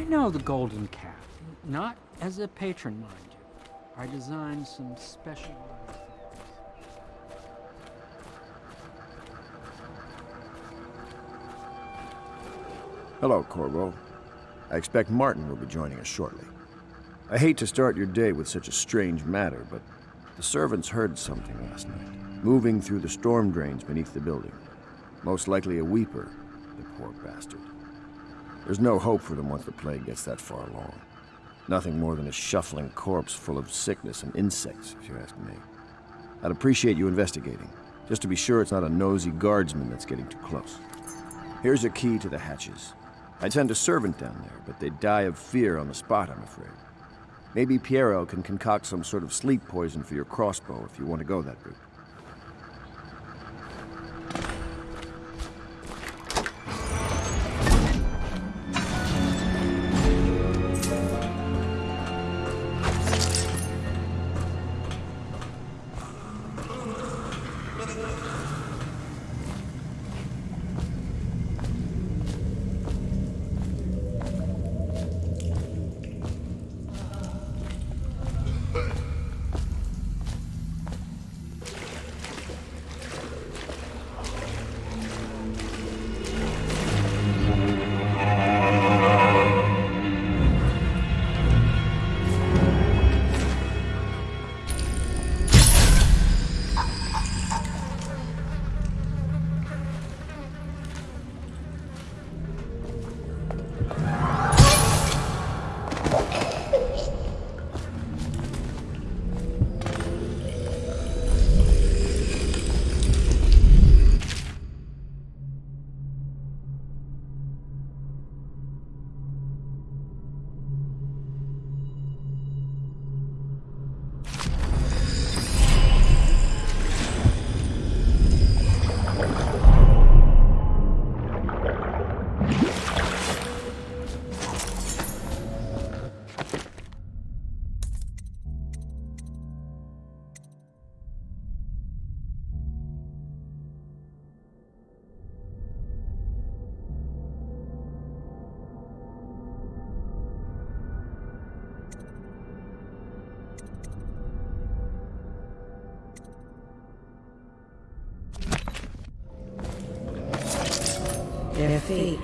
I know the Golden Cat. Not as a patron, mind you. I designed some special. Hello, Corvo. I expect Martin will be joining us shortly. I hate to start your day with such a strange matter, but the servants heard something last night, moving through the storm drains beneath the building. Most likely a weeper, the poor bastard. There's no hope for them once the plague gets that far along. Nothing more than a shuffling corpse full of sickness and insects, if you ask me. I'd appreciate you investigating, just to be sure it's not a nosy guardsman that's getting too close. Here's a key to the hatches. I'd send a servant down there, but they'd die of fear on the spot, I'm afraid. Maybe Piero can concoct some sort of sleep poison for your crossbow if you want to go that route.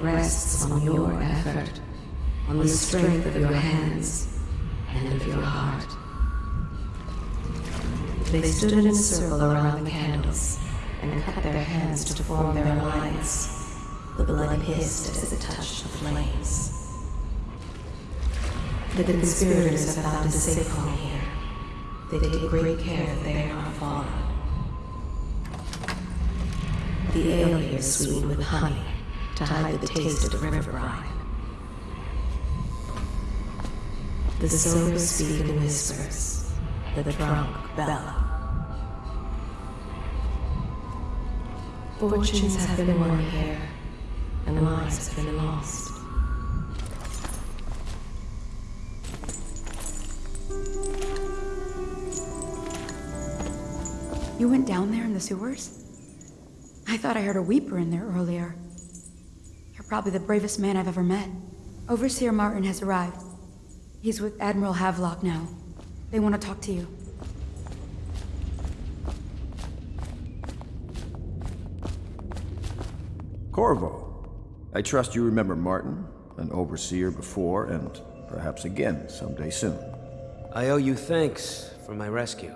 Rests on your effort, on the strength of your hands and of your heart. They stood in a circle around the candles and cut their hands to form their lines. The blood hissed as it touched the flames. The conspirators have found a safe home here. They take great care that they are not followed. The ale here is sweetened with honey to hide the taste of the river brine. The sober speak in whispers, the drunk bellow. Fortunes have been won here, and lives have been lost. You went down there in the sewers? I thought I heard a weeper in there earlier. You're probably the bravest man I've ever met. Overseer Martin has arrived. He's with Admiral Havelock now. They want to talk to you. Corvo, I trust you remember Martin, an overseer before, and perhaps again someday soon. I owe you thanks for my rescue.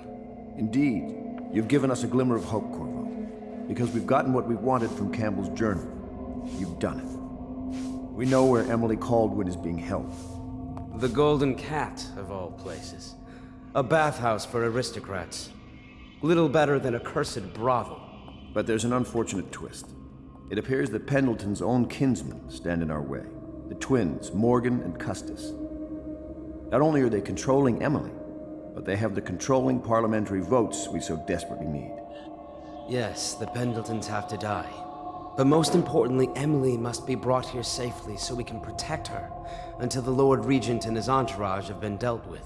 Indeed, you've given us a glimmer of hope, Corvo. Because we've gotten what we wanted from Campbell's journal. You've done it. We know where Emily Kaldwin is being held. The Golden Cat, of all places. A bathhouse for aristocrats. Little better than a cursed brothel. But there's an unfortunate twist. It appears that Pendleton's own kinsmen stand in our way. The twins, Morgan and Custis. Not only are they controlling Emily, but they have the controlling parliamentary votes we so desperately need. Yes, the Pendletons have to die. But most importantly, Emily must be brought here safely so we can protect her until the Lord Regent and his entourage have been dealt with.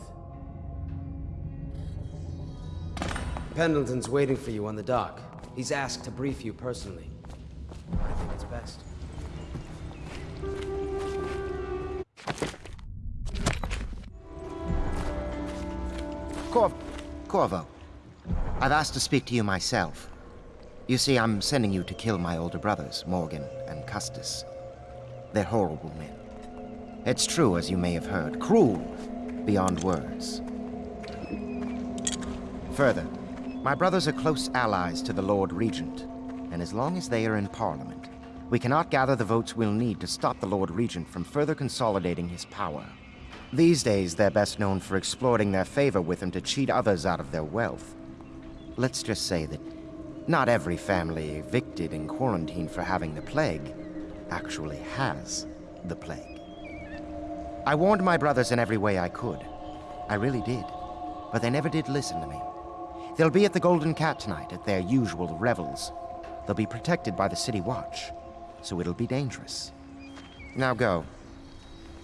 Pendleton's waiting for you on the dock. He's asked to brief you personally. I think it's best. Corvo. Corvo, I've asked to speak to you myself. You see, I'm sending you to kill my older brothers, Morgan and Custis. They're horrible men. It's true, as you may have heard, cruel beyond words. Further, my brothers are close allies to the Lord Regent, and as long as they are in Parliament, we cannot gather the votes we'll need to stop the Lord Regent from further consolidating his power. These days, they're best known for exploiting their favor with him to cheat others out of their wealth. Let's just say that not every family evicted and quarantined for having the plague actually has the plague. I warned my brothers in every way I could. I really did. But they never did listen to me. They'll be at the Golden Cat tonight at their usual revels. They'll be protected by the City Watch, so it'll be dangerous. Now go.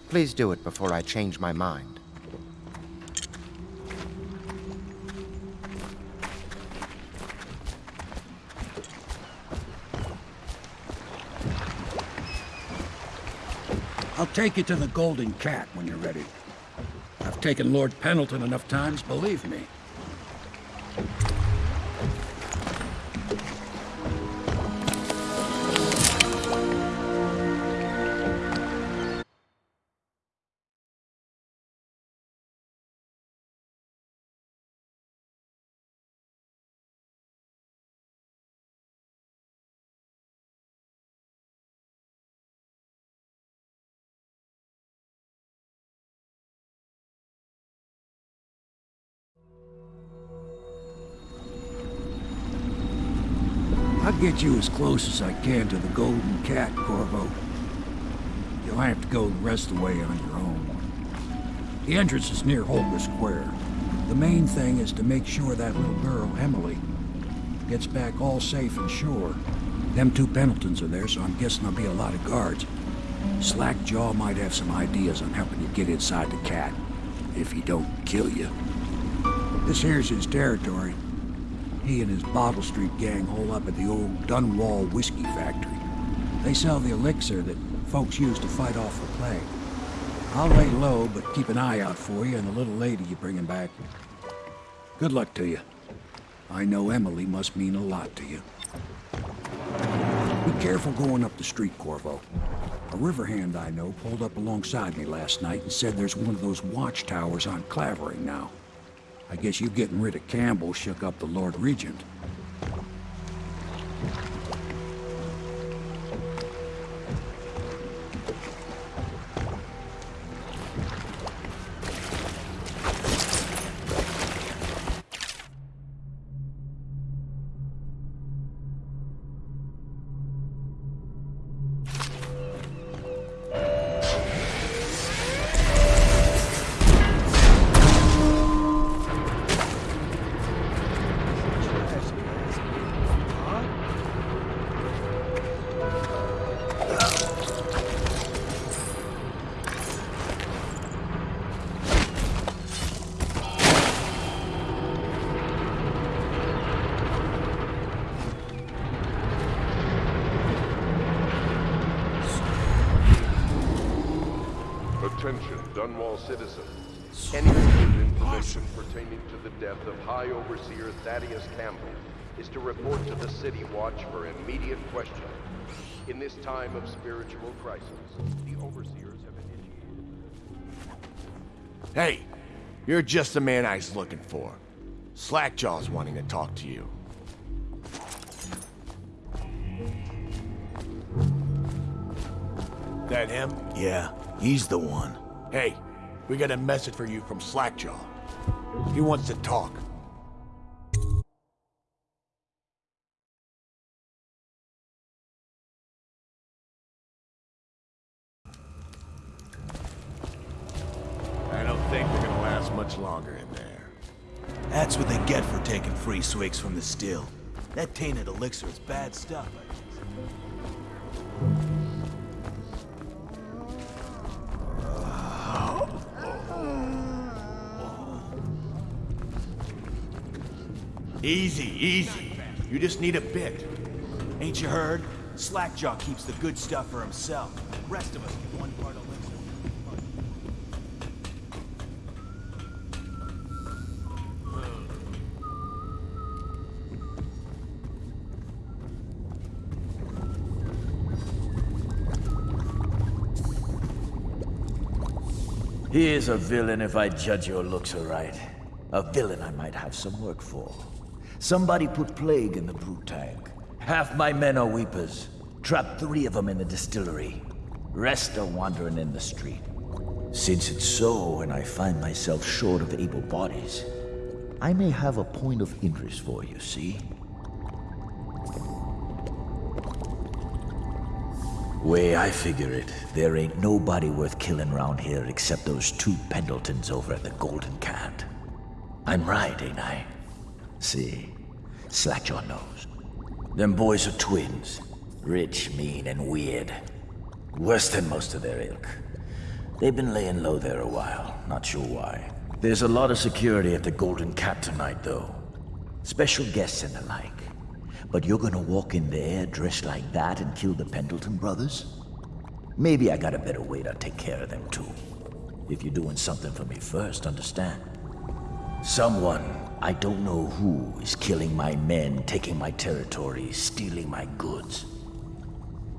Please do it before I change my mind. I'll take you to the Golden Cat when you're ready. I've taken Lord Pendleton enough times, believe me. I'll get you as close as I can to the Golden Cat, Corvo. You'll have to go the rest of the way on your own. The entrance is near Holger Square. The main thing is to make sure that little girl, Emily, gets back all safe and sure. Them two Pendletons are there, so I'm guessing there'll be a lot of guards. Slackjaw might have some ideas on helping you get inside the cat, if he don't kill you. This here's his territory. He and his Bottle Street gang hole up at the old Dunwall Whiskey Factory. They sell the elixir that folks use to fight off the plague. I'll lay low, but keep an eye out for you and the little lady you're bringing back. Good luck to you. I know Emily must mean a lot to you. Be careful going up the street, Corvo. A river hand I know pulled up alongside me last night and said there's one of those watchtowers on Clavering now. I guess you getting rid of Campbell shook up the Lord Regent. Attention, citizens. Any recent information pertaining to the death of High Overseer Thaddeus Campbell is to report to the City Watch for immediate questioning. In this time of spiritual crisis, the Overseers have initiated... Hey, you're just the man I was looking for. Slackjaw's wanting to talk to you. That him? Yeah, he's the one. Hey, we got a message for you from Slackjaw. He wants to talk. I don't think we're gonna last much longer in there. That's what they get for taking free swigs from the still. That tainted elixir is bad stuff. Easy, easy. You just need a bit. Ain't you heard? Slackjaw keeps the good stuff for himself. The rest of us get one part of He is a villain if I judge your looks aright. A villain I might have some work for. Somebody put plague in the brute tank. Half my men are weepers. Trapped three of them in the distillery. Rest are wandering in the street. Since it's so, and I find myself short of able bodies, I may have a point of interest for you, see? Way I figure it, there ain't nobody worth killing round here except those two Pendletons over at the Golden Cat. I'm right, ain't I? See, Slack your nose. Them boys are twins. Rich, mean, and weird. Worse than most of their ilk. They've been laying low there a while, not sure why. There's a lot of security at the Golden Cat tonight, though. Special guests and the like. But you're gonna walk in there dressed like that and kill the Pendleton brothers? Maybe I got a better way to take care of them too. If you're doing something for me first, understand? Someone, I don't know who, is killing my men, taking my territory, stealing my goods.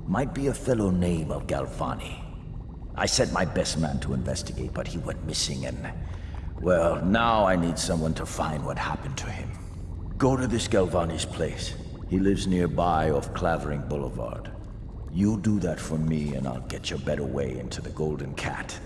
Might be a fellow named of Galvani. I sent my best man to investigate, but he went missing and... Well, now I need someone to find what happened to him. Go to this Galvani's place. He lives nearby off Clavering Boulevard. You do that for me and I'll get you a better way into the Golden Cat.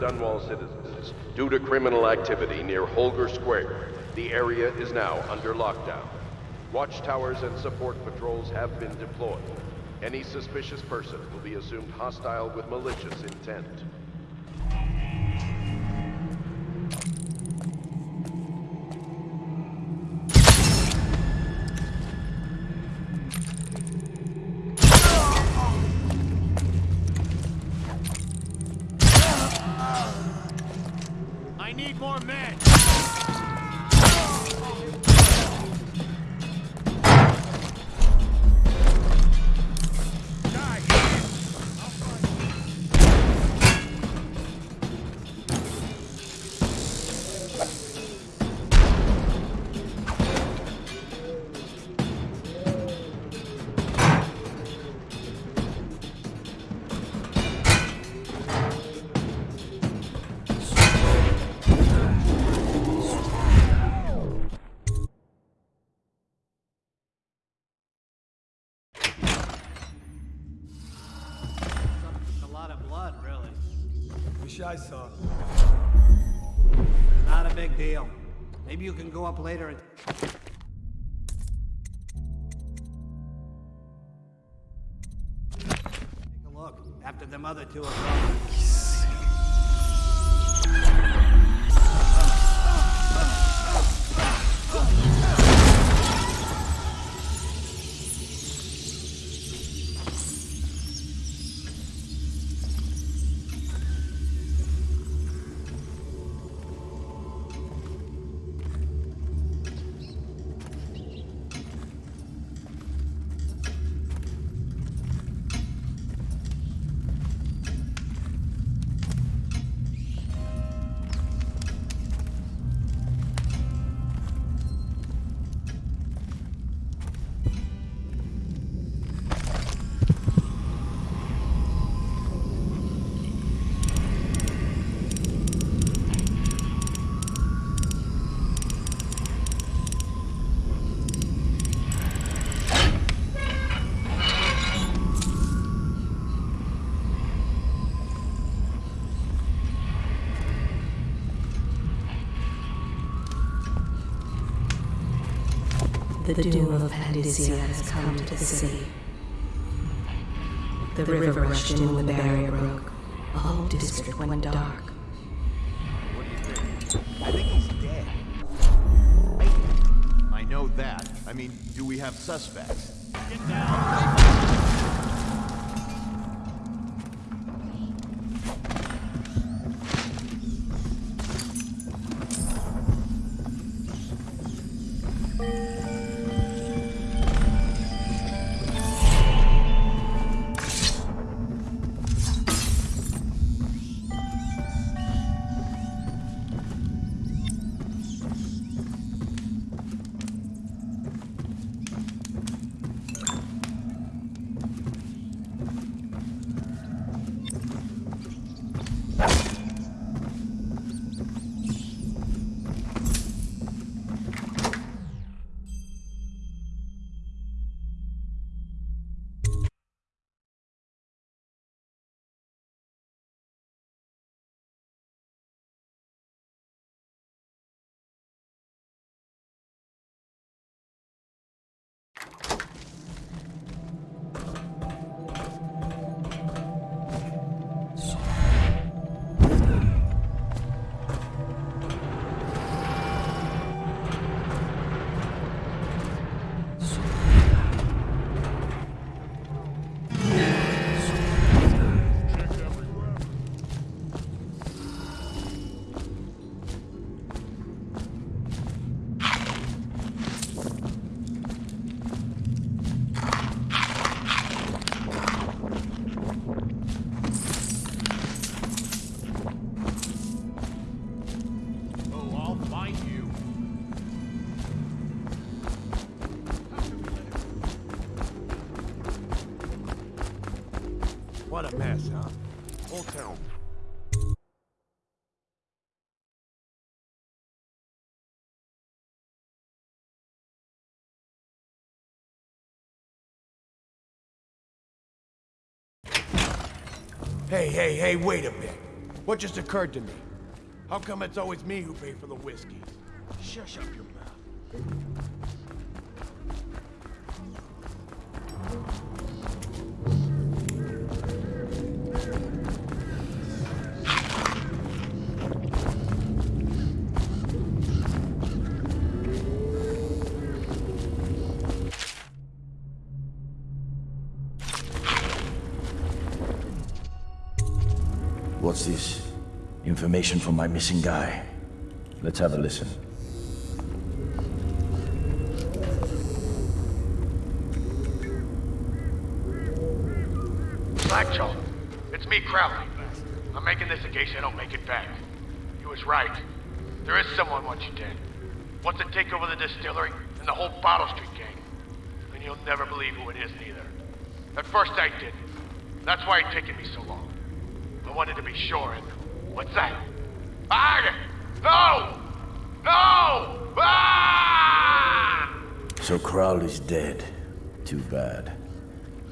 Dunwall citizens due to criminal activity near Holger Square. The area is now under lockdown. Watchtowers and support patrols have been deployed. Any suspicious person will be assumed hostile with malicious intent. I saw. Not a big deal. Maybe you can go up later and... Take a look after them other two are gone. The doom of Pandyssia has come to the city. The river rushed in when the barrier broke. The whole district went dark. What do you think? I think he's dead. I know that. I mean, do we have suspects? Hey, hey, hey, wait a bit. What just occurred to me? How come it's always me who pay for the whiskey? Shush up your mouth. Information from my missing guy. Let's have a listen. Slackjaw, it's me, Crowley. I'm making this in case I don't make it back. You was right. There is someone wants you dead. Wants to take over the distillery and the whole Bottle Street gang. And you'll never believe who it is neither. At first I didn't. That's why it taken me so long. I wanted to be sure and... What's that? Ah! No! No! Ah! So Crowley's dead. Too bad.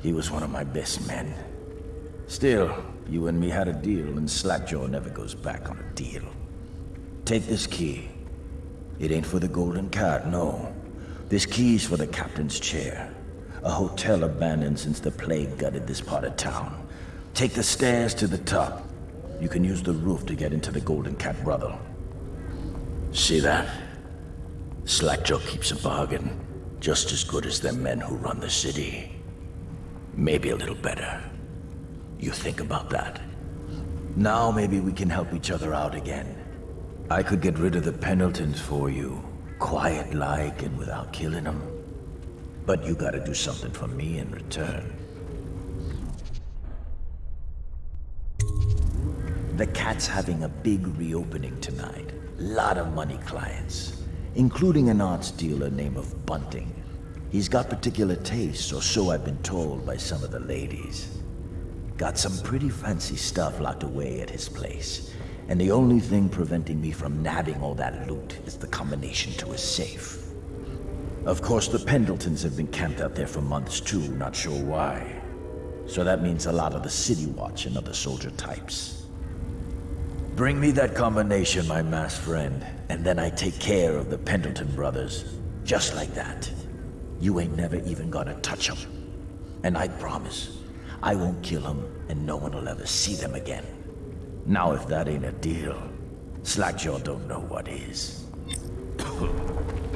He was one of my best men. Still, you and me had a deal, and Slackjaw never goes back on a deal. Take this key. It ain't for the Golden Cat, no. This key's for the captain's chair. A hotel abandoned since the plague gutted this part of town. Take the stairs to the top. You can use the roof to get into the Golden Cat brothel. See that? Slackjaw keeps a bargain. Just as good as the men who run the city. Maybe a little better. You think about that. Now maybe we can help each other out again. I could get rid of the Pendletons for you. Quiet-like and without killing them. But you gotta do something for me in return. The Cat's having a big reopening tonight. Lot of money clients, including an arts dealer named of Bunting. He's got particular tastes, or so I've been told by some of the ladies. Got some pretty fancy stuff locked away at his place. And the only thing preventing me from nabbing all that loot is the combination to his safe. Of course, the Pendletons have been camped out there for months too, not sure why. So that means a lot of the City Watch and other soldier types. Bring me that combination, my masked friend, and then I take care of the Pendleton brothers. Just like that. You ain't never even gonna touch them. And I promise, I won't kill them, and no one will ever see them again. Now if that ain't a deal, Slackjaw don't know what is.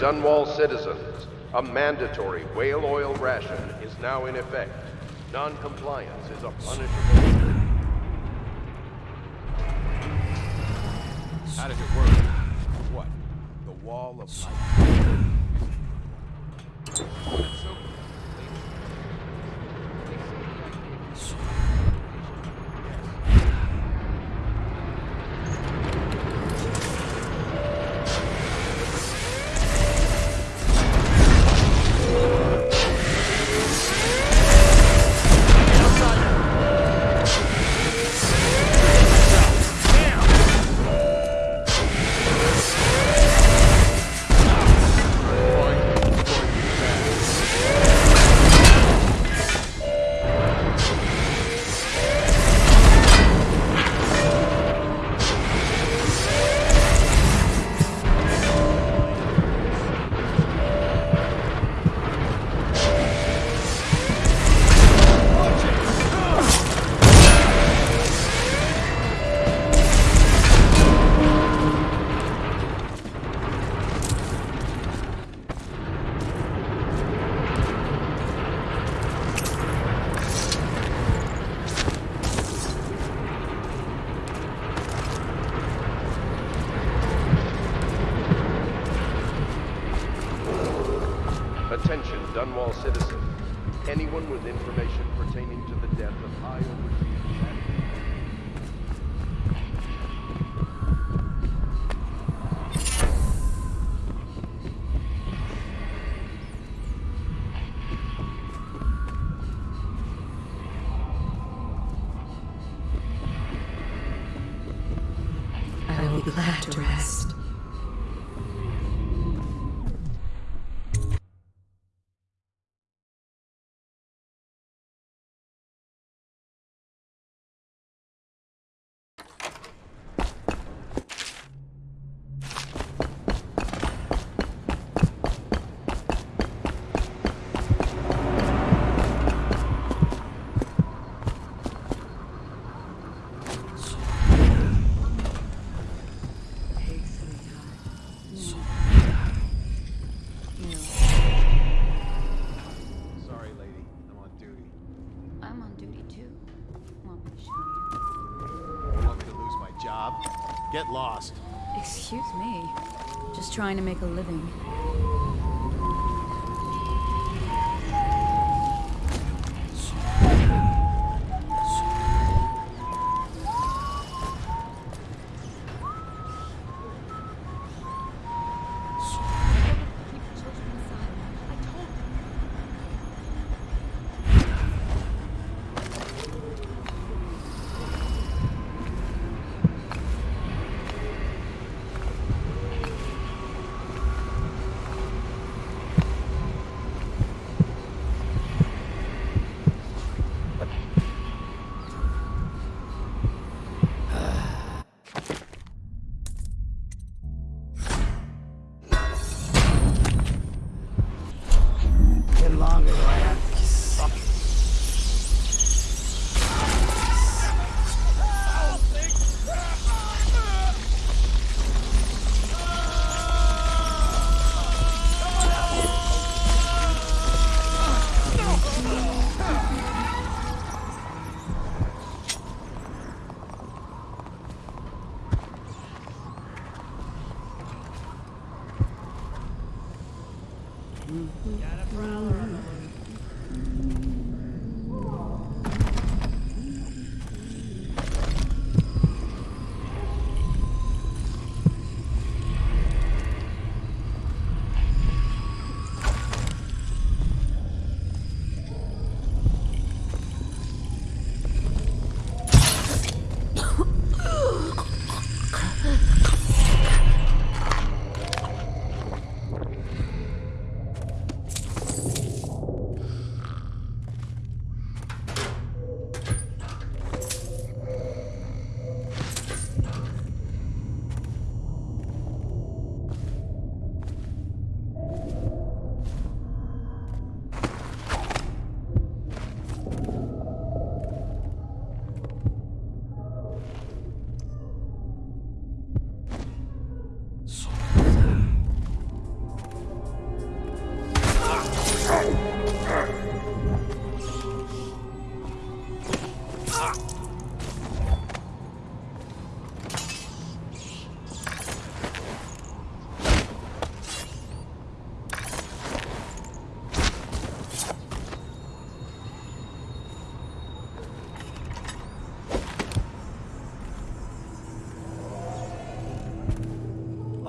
Dunwall citizens. A mandatory whale oil ration is now in effect. Non-compliance is a punishable. How does it work? What? The wall of life. Lost. Excuse me. Just trying to make a living.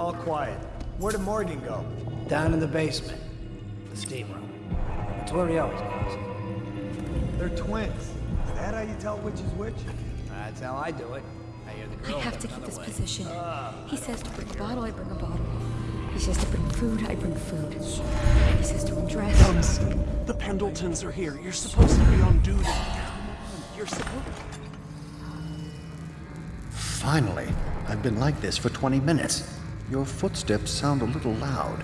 All quiet. Where did Morgan go? Down in the basement. The steam room. It's where he always goes. They're twins. Is that how you tell which is which? That's how I do it. I hear the I have to keep this way. position. Ah, he says to bring a bottle, I bring a bottle. He says to bring food, I bring food. He says to undress. Thumbs, the Pendletons are here. You're supposed to be on duty. You're supposed Finally, I've been like this for 20 minutes. Your footsteps sound a little loud.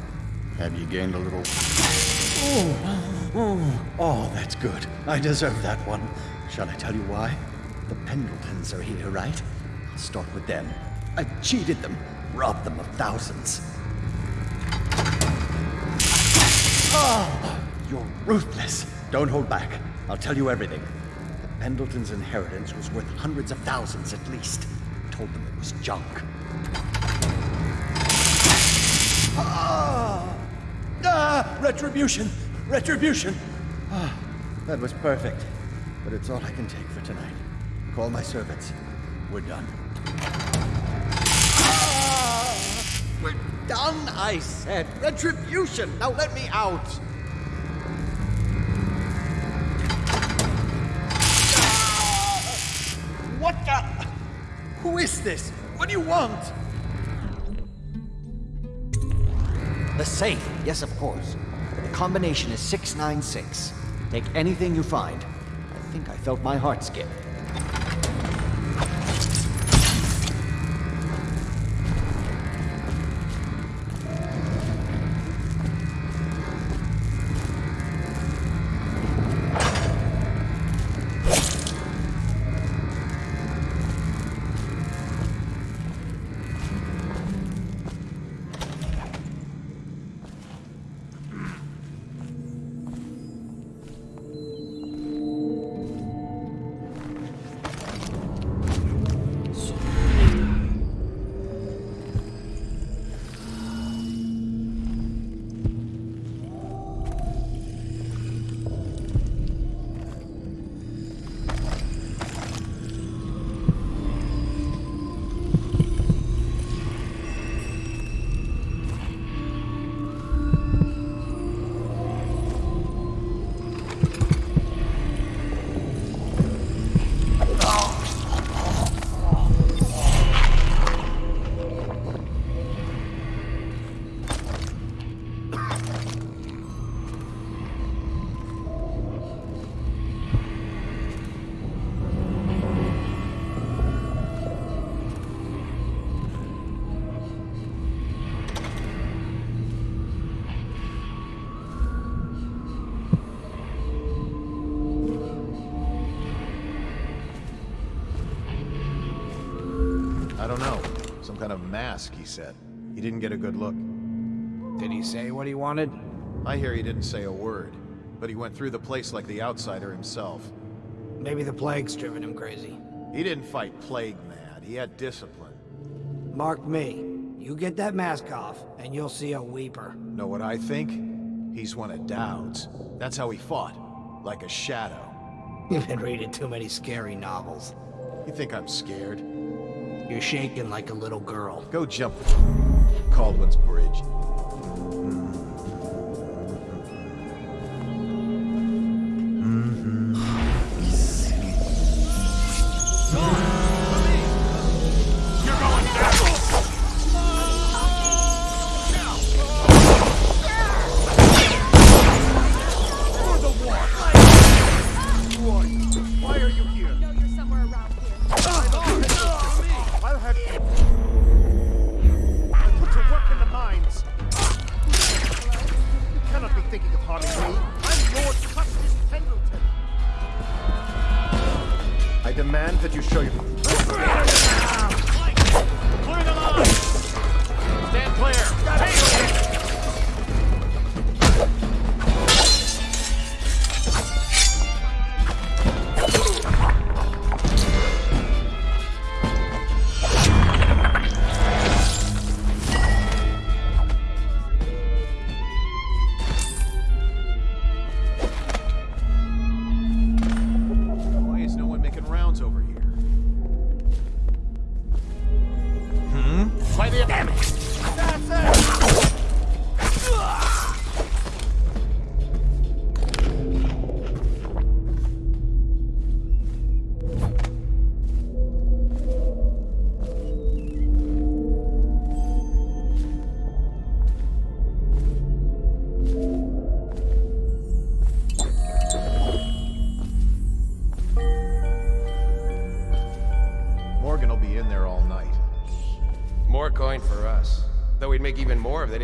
Have you gained a little. Oh, oh, oh, that's good. I deserve that one. Shall I tell you why? The Pendletons are here, right? I'll start with them. I cheated them, robbed them of thousands. Oh, you're ruthless. Don't hold back. I'll tell you everything. The Pendletons' inheritance was worth hundreds of thousands at least. I Told them it was junk. Retribution! Retribution! Ah, that was perfect. But it's all I can take for tonight. Call my servants. We're done. We're done, I said. Retribution! Now let me out! What the? Who is this? What do you want? The safe, yes, of course. Combination is 696. Take anything you find. I think I felt my heart skip. Mask, he said. He didn't get a good look. Did he say what he wanted? I hear he didn't say a word, but he went through the place like the outsider himself. Maybe the plague's driven him crazy. He didn't fight plague mad. He had discipline. Mark me. You get that mask off, and you'll see a weeper. Know what I think? He's one of Daud's. That's how he fought. Like a shadow. You've been reading too many scary novels. You think I'm scared? You're shaking like a little girl. Go jump Kaldwin's Bridge. Why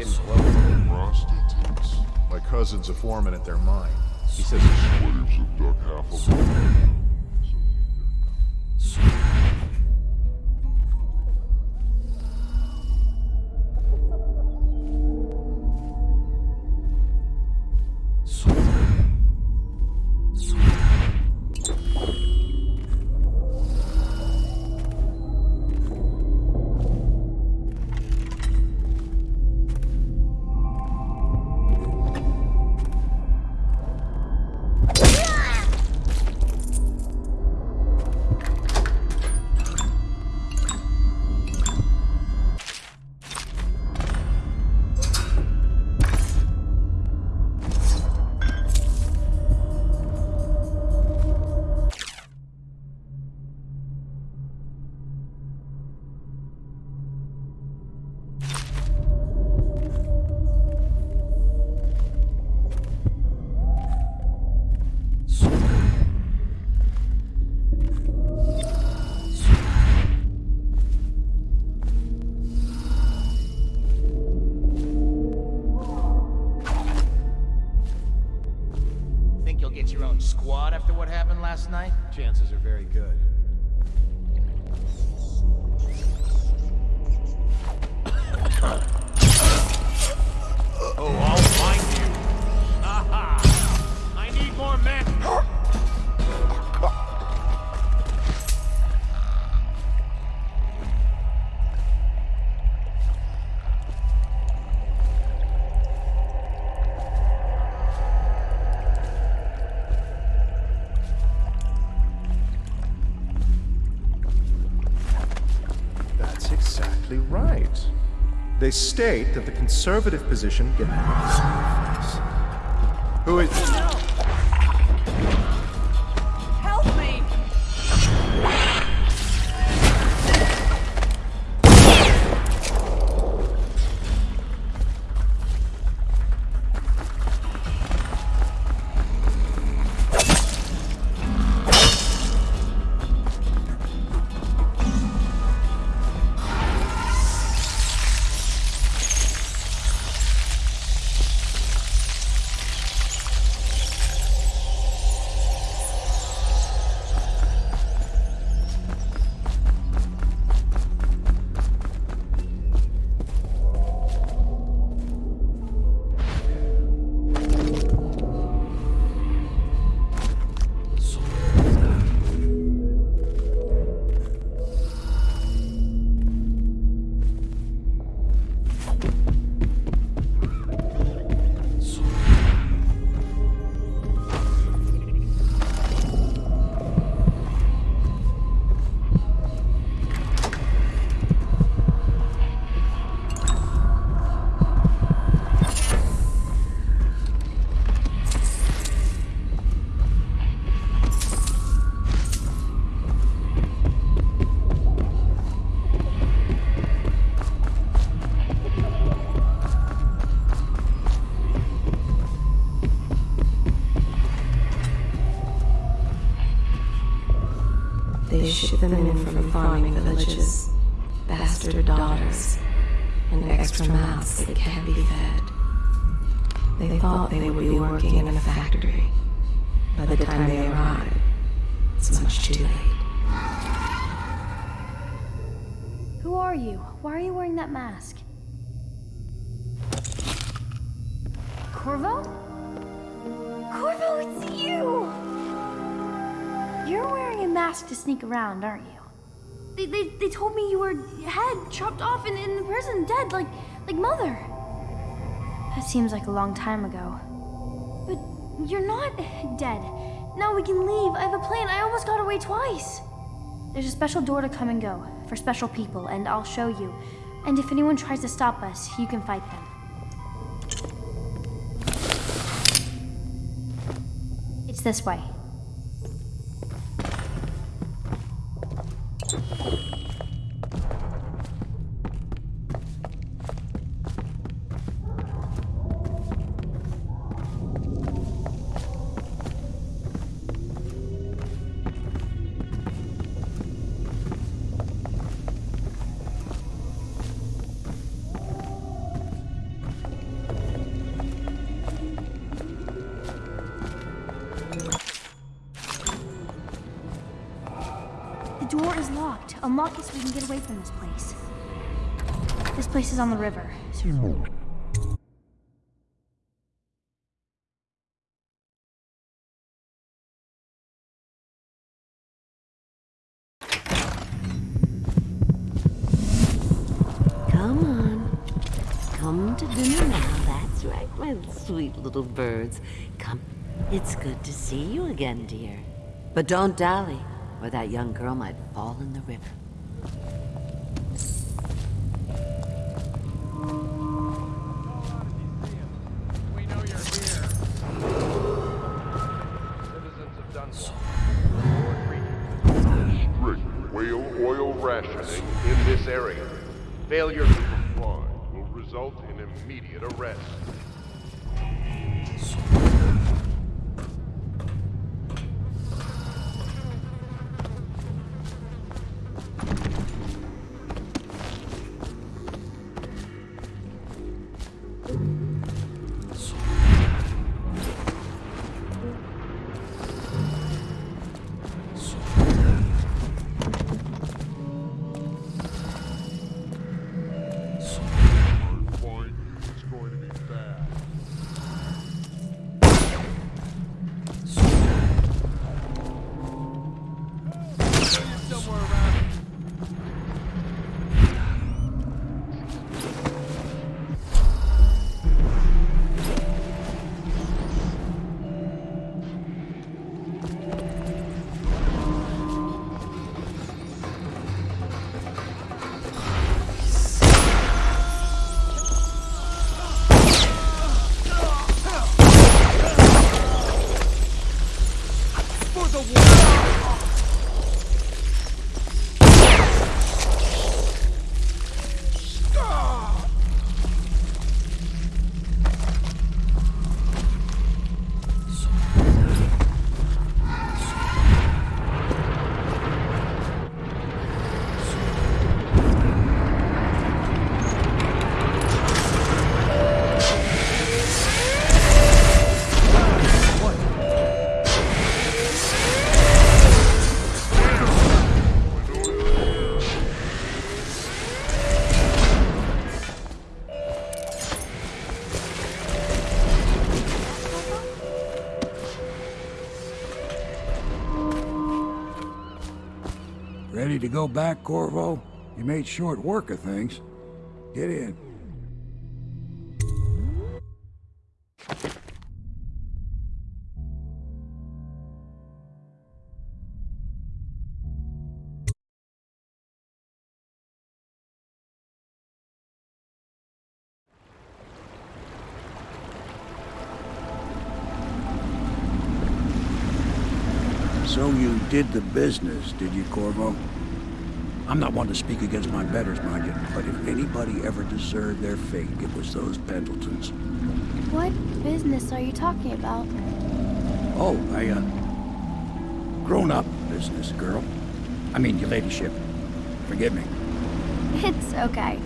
even more if they didn't close. Prostitutes. My cousin's a foreman at their mine. He says Slaves dug half of them. State that the conservative position Who is are you? Why are you wearing that mask? Corvo? Corvo, it's you! You're wearing a mask to sneak around, aren't you? They, they, they told me you were head chopped off and in the prison, dead, like, like Mother. That seems like a long time ago. But you're not dead. Now we can leave. I have a plan. I almost got away twice. There's a special door to come and go for special people, and I'll show you. And if anyone tries to stop us, you can fight them. It's this way. Place is on the river. so- Come on. Come to dinner now. That's right, my sweet little birds. Come. It's good to see you again, dear. But don't dally, or that young girl might fall in the river. In immediate arrest. To go back, Corvo? You made short work of things. Get in. Did the business, did you, Corvo? I'm not one to speak against my betters, mind you, but if anybody ever deserved their fate, it was those Pendletons. What business are you talking about? Oh, I, uh... Grown-up business, girl. I mean, your ladyship. Forgive me. It's okay.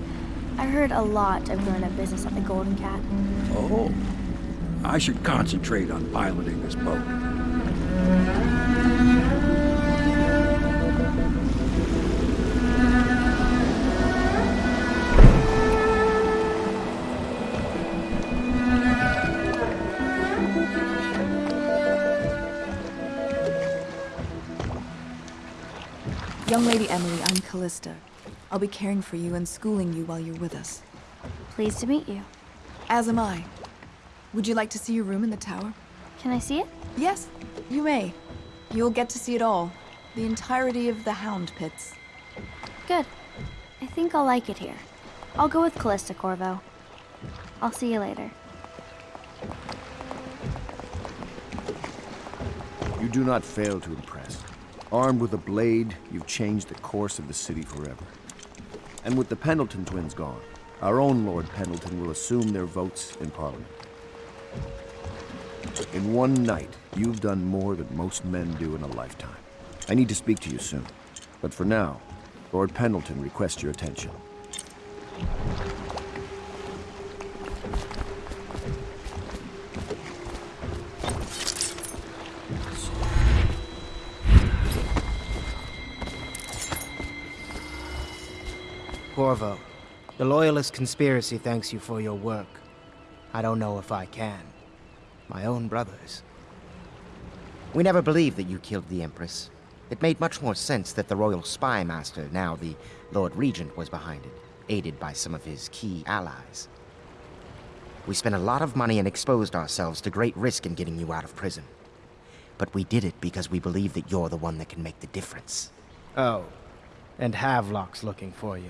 I heard a lot of grown-up business at the Golden Cat. Oh. I should concentrate on piloting this boat. Lady Emily, I'm Callista. I'll be caring for you and schooling you while you're with us. Pleased to meet you. As am I. Would you like to see your room in the tower? Can I see it? Yes, you may. You'll get to see it all. The entirety of the Hound Pits. Good. I think I'll like it here. I'll go with Callista Corvo. I'll see you later. You do not fail to impress. Armed with a blade, you've changed the course of the city forever. And with the Pendleton twins gone, our own Lord Pendleton will assume their votes in Parliament. In one night, you've done more than most men do in a lifetime. I need to speak to you soon. But for now, Lord Pendleton requests your attention. Corvo, the Loyalist conspiracy thanks you for your work. I don't know if I can. My own brothers. We never believed that you killed the Empress. It made much more sense that the Royal Spy Master, now the Lord Regent, was behind it, aided by some of his key allies. We spent a lot of money and exposed ourselves to great risk in getting you out of prison. But we did it because we believe that you're the one that can make the difference. Oh, and Havelock's looking for you.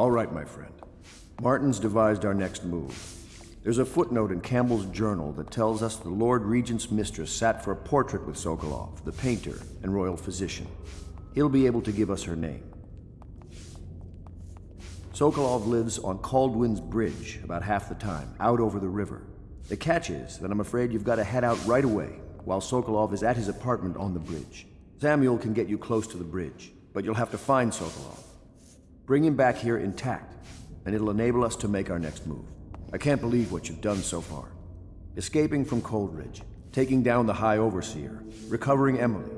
All right, my friend. Martin's devised our next move. There's a footnote in Campbell's journal that tells us the Lord Regent's mistress sat for a portrait with Sokolov, the painter and royal physician. He'll be able to give us her name. Sokolov lives on Kaldwin's Bridge about half the time, out over the river. The catch is that I'm afraid you've got to head out right away while Sokolov is at his apartment on the bridge. Samuel can get you close to the bridge, but you'll have to find Sokolov. Bring him back here intact, and it'll enable us to make our next move. I can't believe what you've done so far. Escaping from Coldridge, taking down the High Overseer, recovering Emily.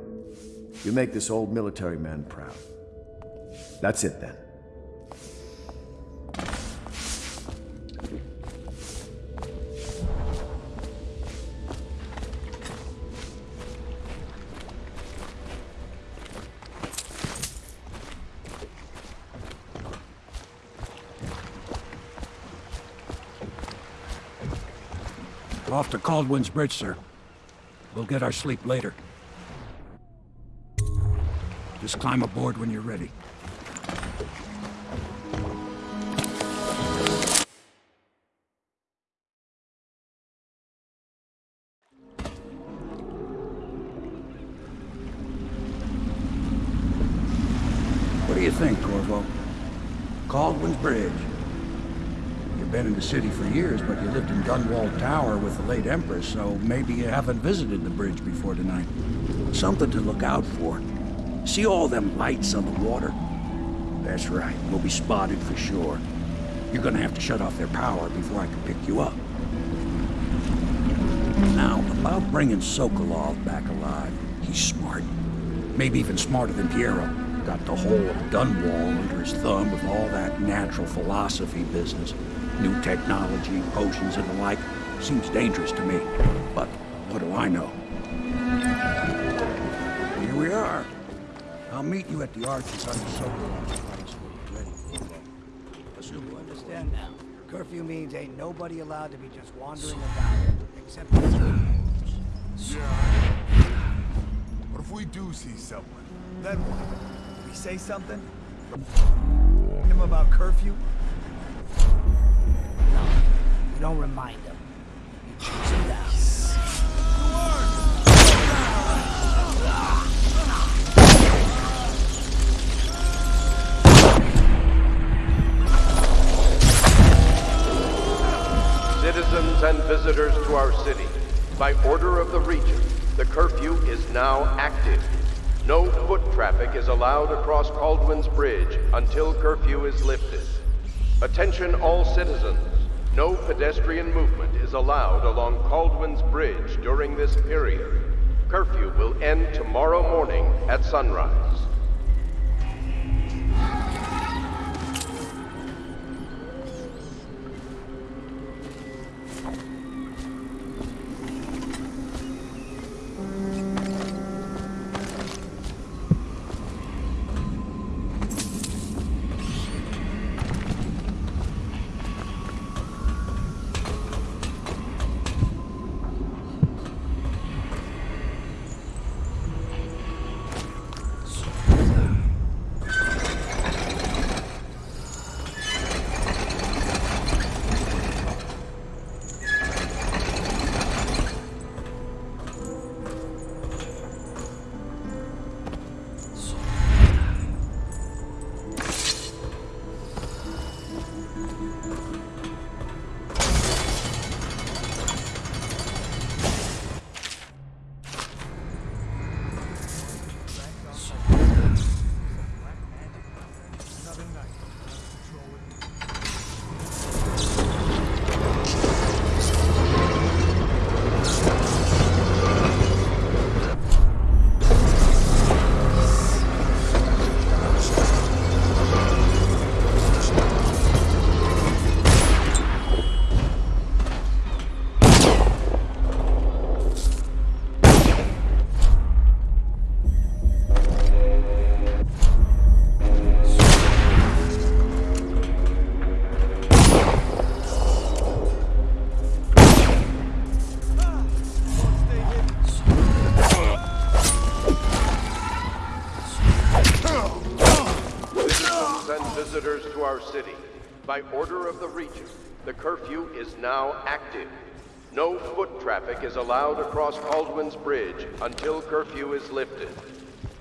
You make this old military man proud. That's it then. Off to Kaldwin's Bridge, sir. We'll get our sleep later. Just climb aboard when you're ready. City for years, but you lived in Dunwall Tower with the late Empress, so maybe you haven't visited the bridge before tonight. Something to look out for. See all them lights on the water? That's right, we'll be spotted for sure. You're gonna have to shut off their power before I can pick you up. Now, about bringing Sokolov back alive, he's smart. Maybe even smarter than Piero. Got the whole of Dunwall under his thumb with all that natural philosophy business. New technology, potions and the like. Seems dangerous to me. But what do I know? Here we are. I'll meet you at the arches under Sokolov's place when you're ready. Assume You understand now? Curfew means ain't nobody allowed to be just wandering about, except Yeah. What if we do see someone? Then what? We say something? Him about curfew? Don't remind down. Citizens and visitors to our city, by order of the region, the curfew is now active. No foot traffic is allowed across Kaldwin's Bridge until curfew is lifted. Attention all citizens. No pedestrian movement is allowed along Kaldwin's Bridge during this period. Curfew will end tomorrow morning at sunrise. By order of the Regent, the curfew is now active. No foot traffic is allowed across Kaldwin's Bridge until curfew is lifted.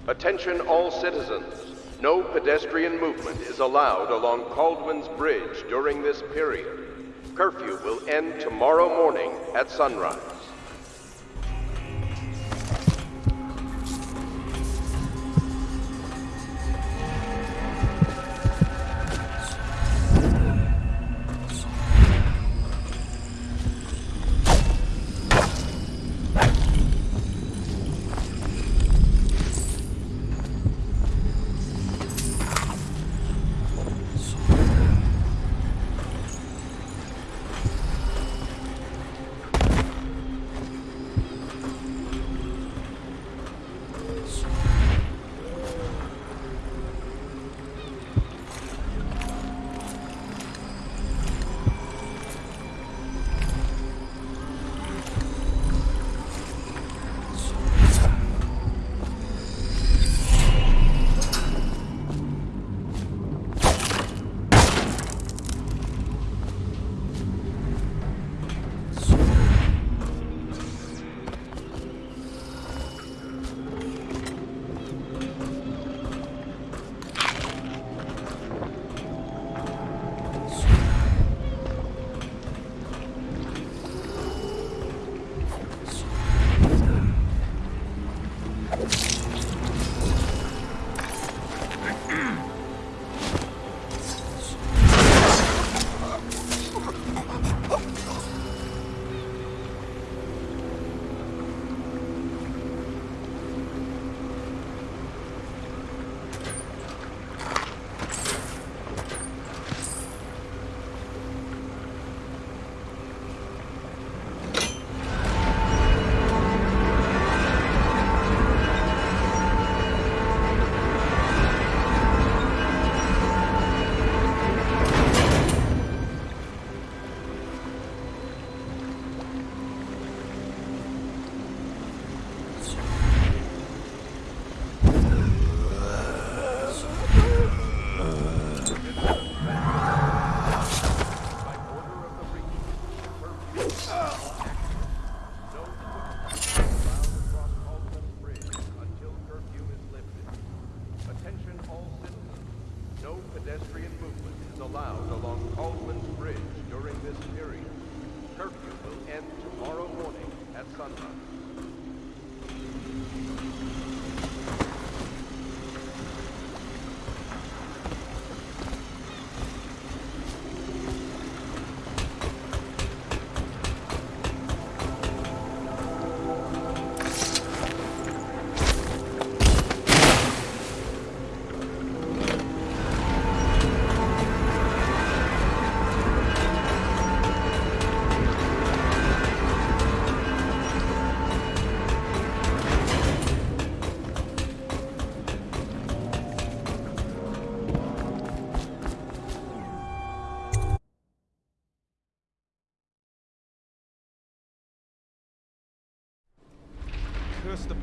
Attention all citizens. No pedestrian movement is allowed along Kaldwin's Bridge during this period. Curfew will end tomorrow morning at sunrise.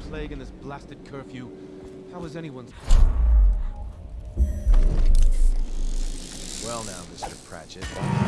Plague and this blasted curfew. How is anyone's... Well now, Mr. Pratchett.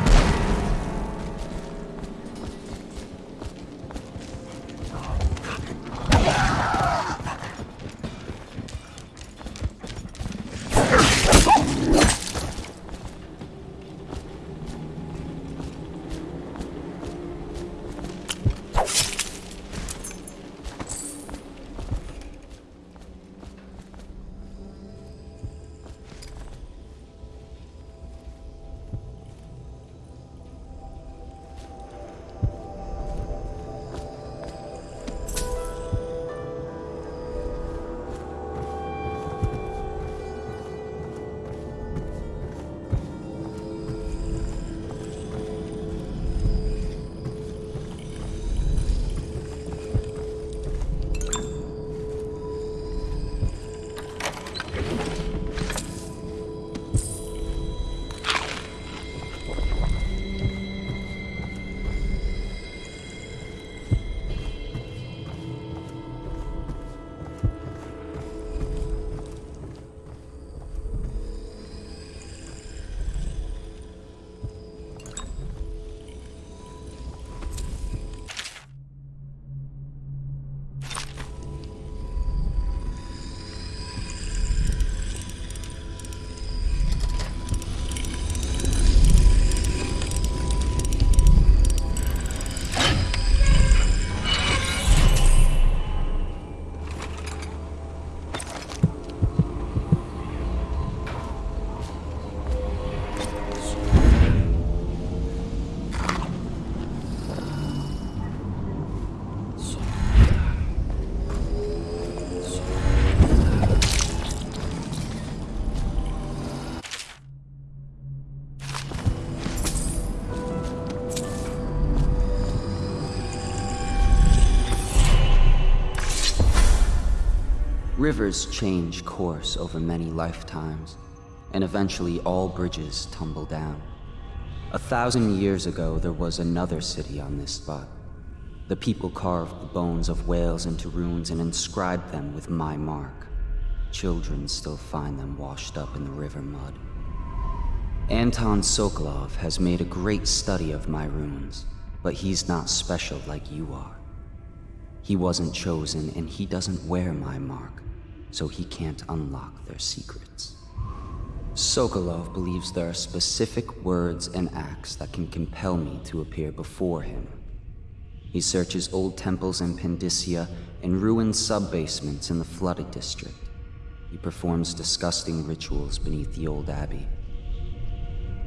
Rivers change course over many lifetimes, and eventually all bridges tumble down. A thousand years ago, there was another city on this spot. The people carved the bones of whales into runes and inscribed them with my mark. Children still find them washed up in the river mud. Anton Sokolov has made a great study of my runes, but he's not special like you are. He wasn't chosen, and he doesn't wear my mark, so he can't unlock their secrets. Sokolov believes there are specific words and acts that can compel me to appear before him. He searches old temples in Pandyssia and ruined sub-basements in the flooded district. He performs disgusting rituals beneath the old abbey.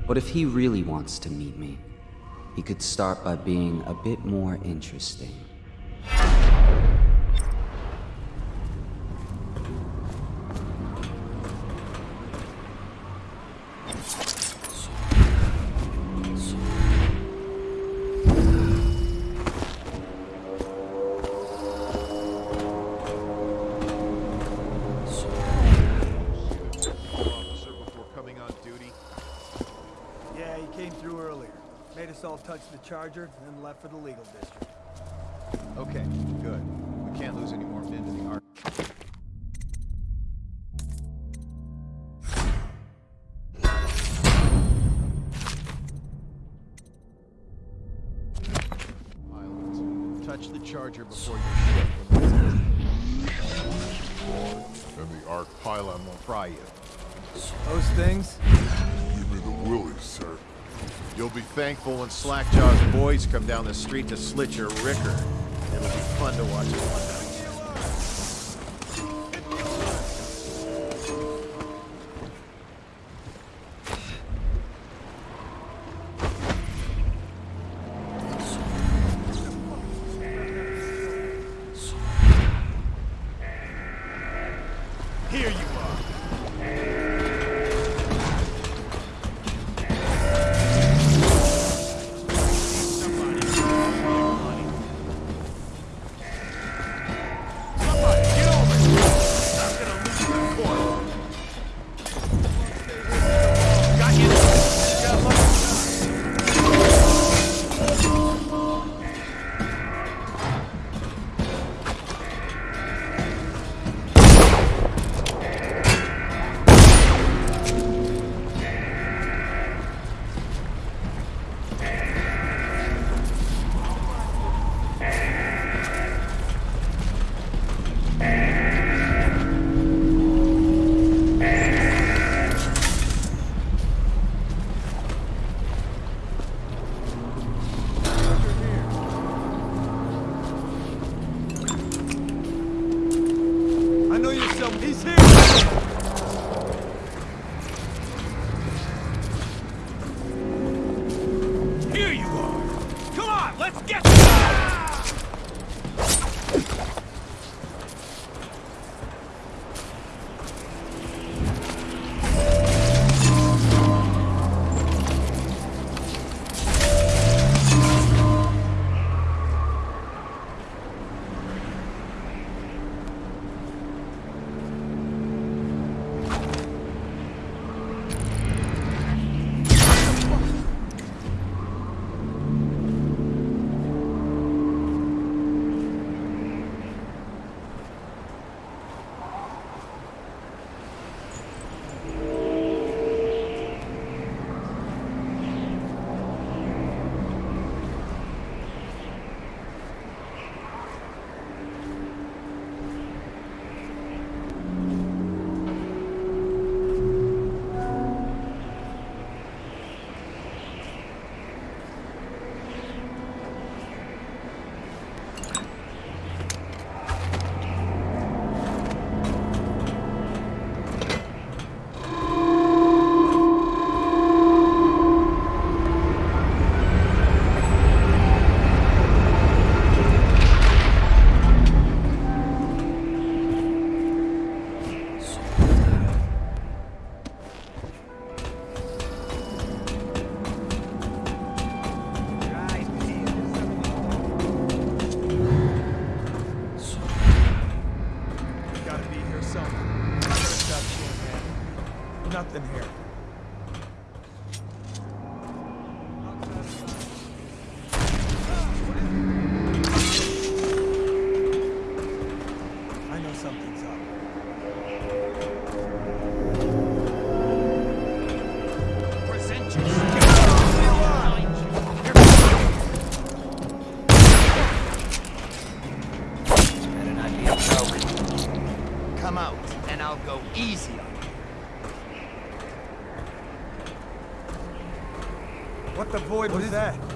But if he really wants to meet me, he could start by being a bit more interesting. when Slackjaw's boys come down the street to slit your ricker. It'll be fun to watch. easier. What the void what was that? It?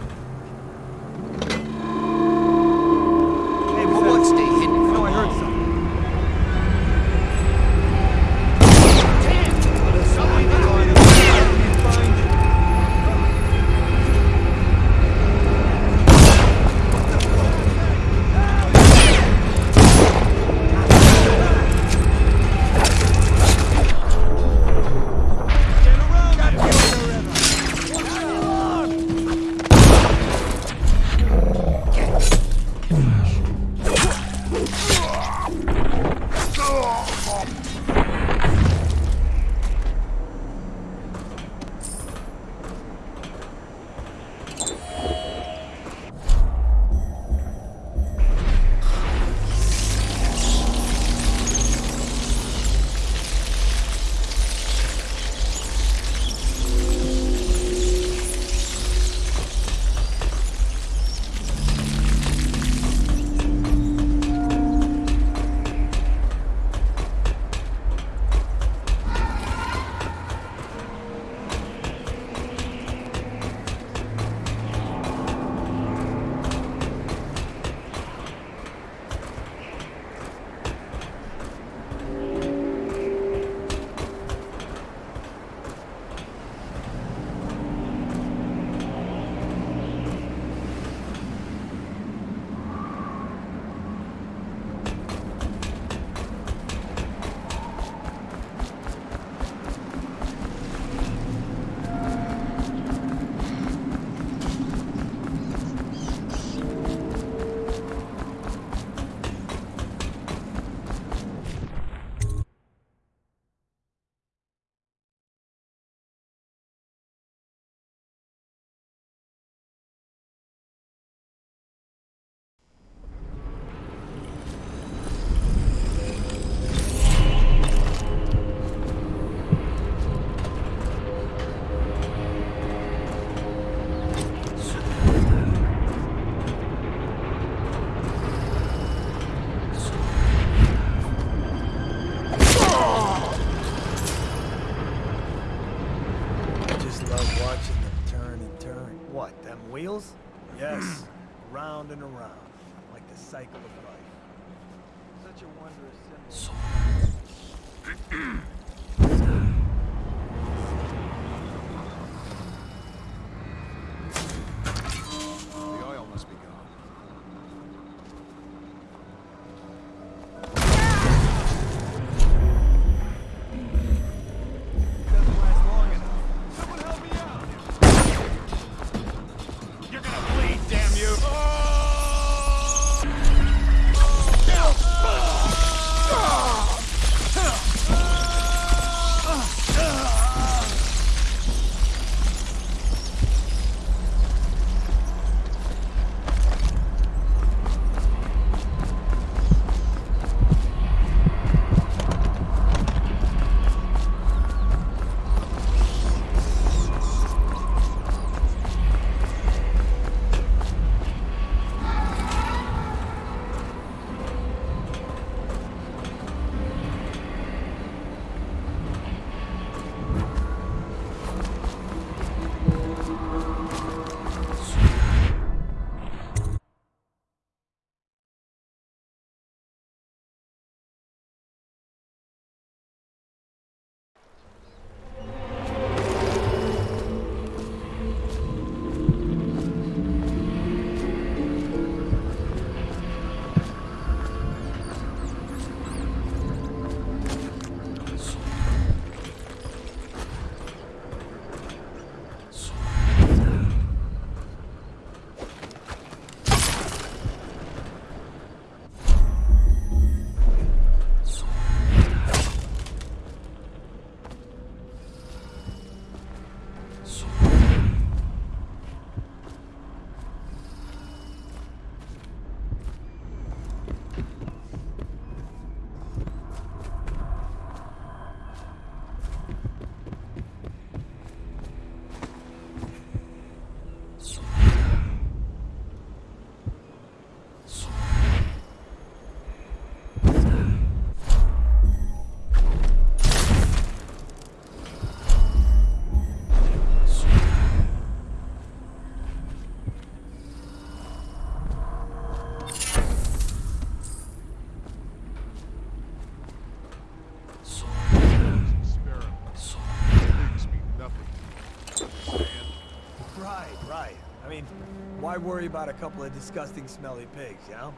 Worry about a couple of disgusting, smelly pigs, you know?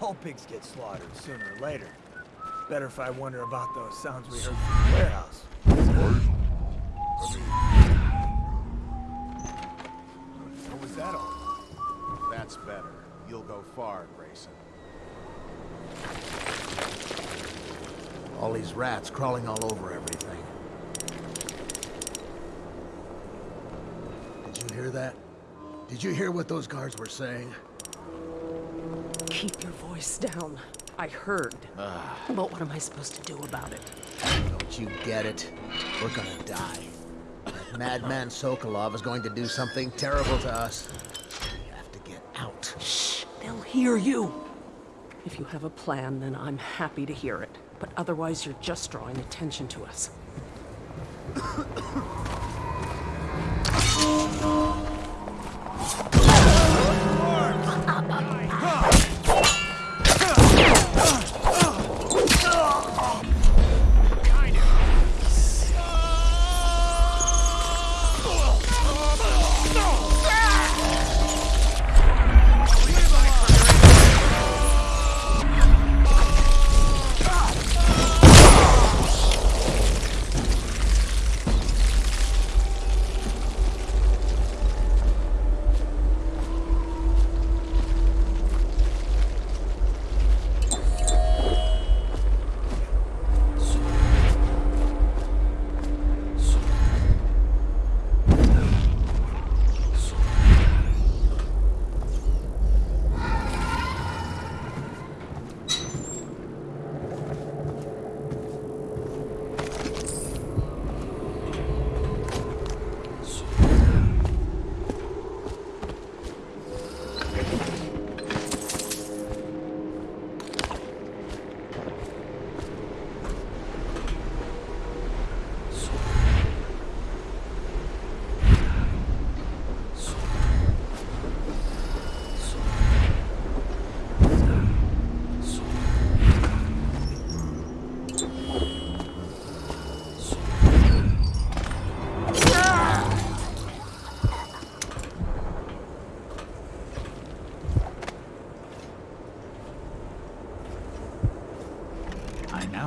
All pigs get slaughtered sooner or later. Better if I wonder about those sounds we heard from the warehouse. Was that all? That's better. You'll go far, Grayson. All these rats crawling all over everything. Did you hear that? Did you hear what those guards were saying? Keep your voice down. I heard. Ah. but what am I supposed to do about it? Don't you get it? We're gonna die. That madman Sokolov is going to do something terrible to us. We have to get out. Shh! They'll hear you! If you have a plan, then I'm happy to hear it. But otherwise, you're just drawing attention to us.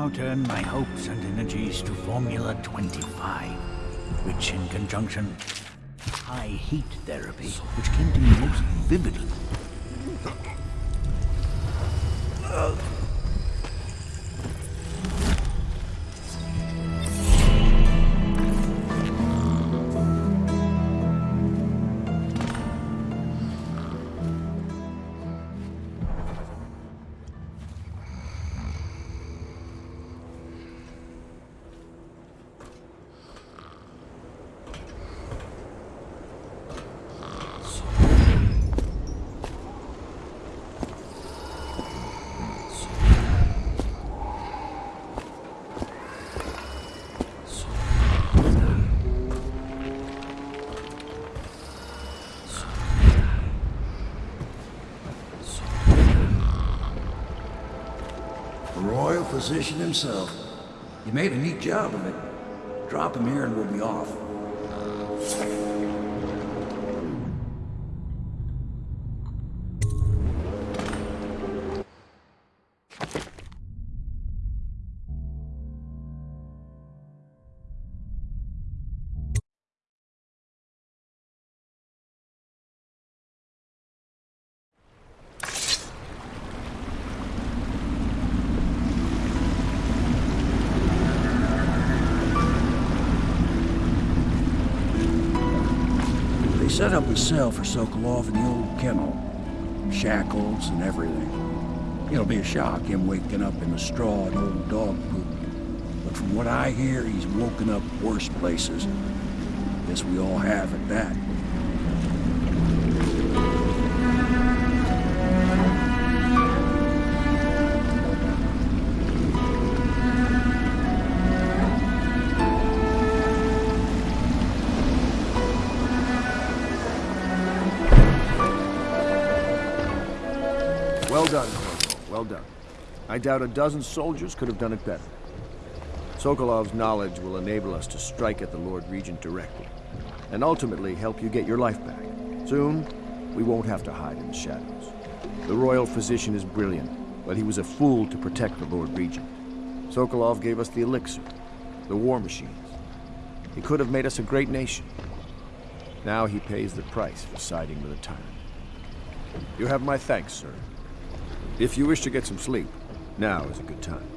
Now turn my hopes and energies to Formula 25, which in conjunction high heat therapy, which came to me most vividly. Physician himself. You made a neat job of it. Drop him here and we'll be off. Set up a cell for Sokolov in the old kennel. Shackles and everything. It'll be a shock, him waking up in the straw and old dog poop. But from what I hear, he's woken up worse places. Guess we all have at that. I doubt a dozen soldiers could have done it better. Sokolov's knowledge will enable us to strike at the Lord Regent directly, and ultimately help you get your life back. Soon, we won't have to hide in the shadows. The royal physician is brilliant, but he was a fool to protect the Lord Regent. Sokolov gave us the elixir, the war machines. He could have made us a great nation. Now he pays the price for siding with a tyrant. You have my thanks, sir. If you wish to get some sleep, now is a good time.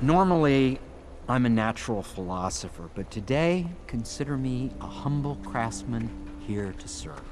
Normally, I'm a natural philosopher, but today, consider me a humble craftsman here to serve.